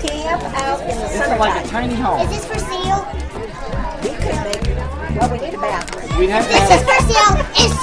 camp out in the This like a tiny home. Is this for sale? We could make, well, we need a bathroom. We'd have to This is have, for sale. It's